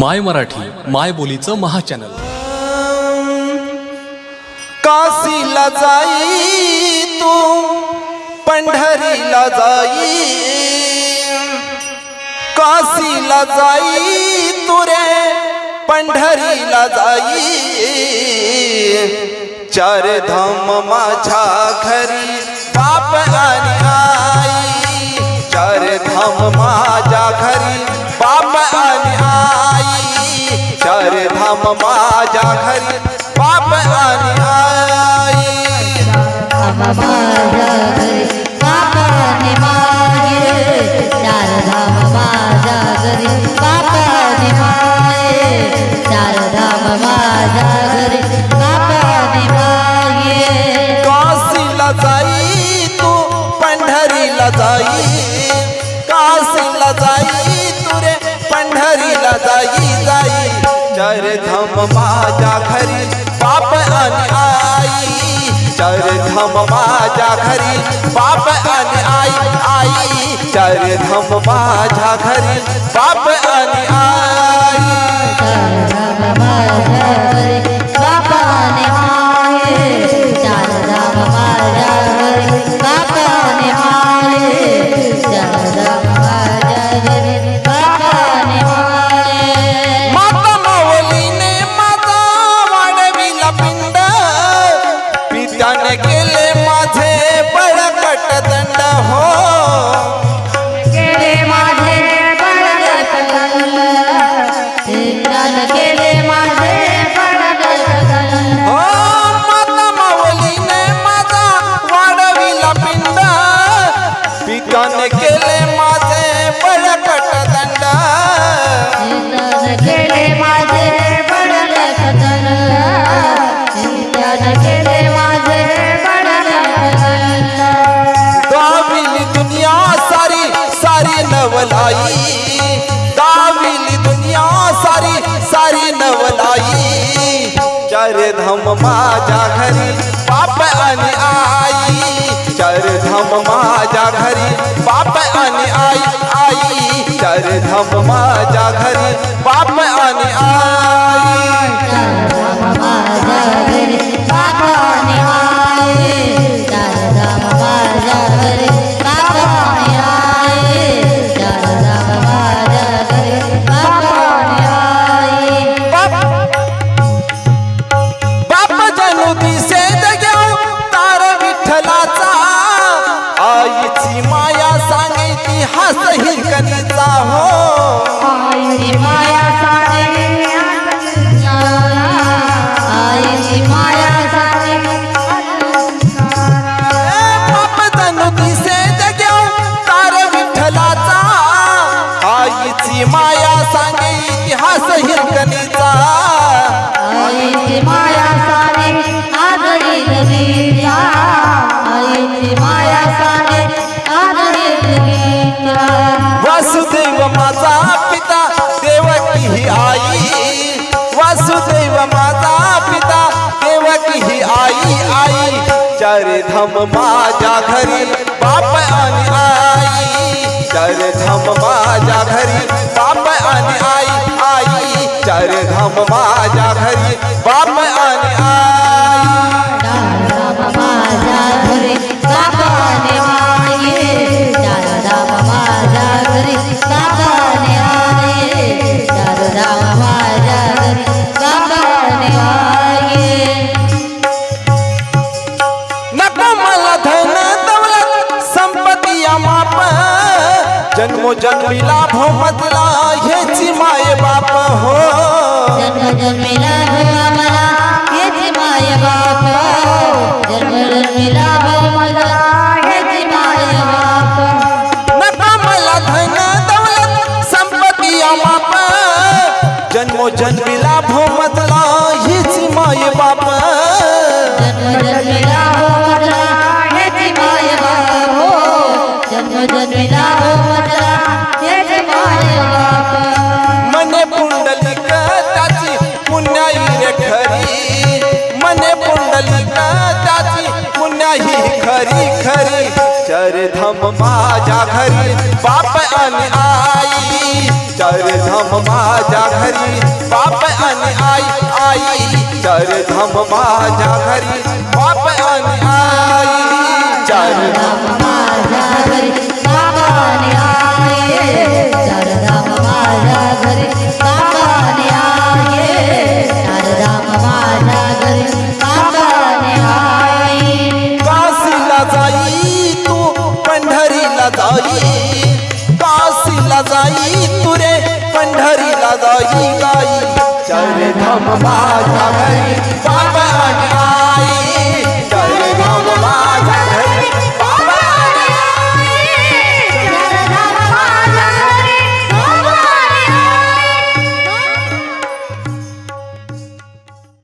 माय मराठी माय बोलीचं महाचॅनल. काशीला जाई तू पंढरीला जाई. काशीला जाई तू रे पंढरीला जाई. चार धाम माझ्या घरी बाप आणि माझ्या घरी बाप आणि आई. माझ्या घरी बापाने मागे चार धाम माझ्या घरी बापाने मागे चार धाम माझ्या घरी काशीला जाई तू पंढरीला जाई. काशीला जाई तू रे पंढरीला जाई जाई. चार धाम माझ्या घरी बाप आणि आई चार धाम माझ्या घरी बाप आणि आई आई चार धाम माझ्या घरी बाप आणि आई केले माझे केले माझे गाविली दुनिया सारी सारी नवलाई. गाविली दुनिया सारी सारी नवलाई. चार धाम माझ्या घरी बाप आणि आ आईची माया सांगायची हास हिरकणीचा वासुदेव माता पिता, देवकी ही आई। वासुदेव माता पिता, देवकी ही आई आई। चार धाम माझ्या घरी बाप आणि आई। चार धाम माझ्या घरी बाप आणि आई आई। चार धाम माझ्या घरी बाप आणि आई। जन्मो जन्मीला भोमतला हेची माय बाप हो. जन्म जन्मीला भवा घरी चरधम माजा घरी बाप अन आई चरधम माजा घरी बाप अन आई आई चरधम माजा घरी जाई तुरे पंढरीला जाई जाई चार धाम माझ्या घरी